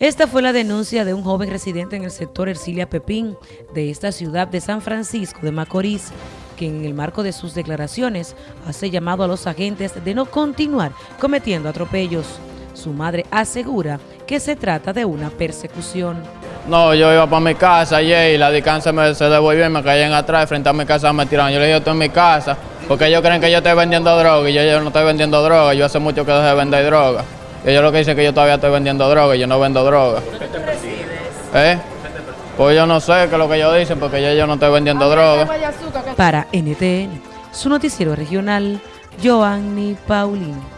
Esta fue la denuncia de un joven residente en el sector Ercilia Pepín de esta ciudad de San Francisco de Macorís, que en el marco de sus declaraciones hace llamado a los agentes de no continuar cometiendo atropellos. Su madre asegura que se trata de una persecución. No, yo iba para mi casa ayer y la distancia me se devolvió y me caían atrás, frente a mi casa me tiraron. Yo le dije, estoy en mi casa, porque ellos creen que yo estoy vendiendo droga y yo, yo no estoy vendiendo droga, yo hace mucho que dejé de vender droga. Ellos lo que dicen es que yo todavía estoy vendiendo droga y yo no vendo droga. ¿Por qué te ¿Eh? Pues yo no sé qué es lo que ellos dicen porque yo, yo no estoy vendiendo droga. Para NTN, su noticiero regional, Joanny Paulino.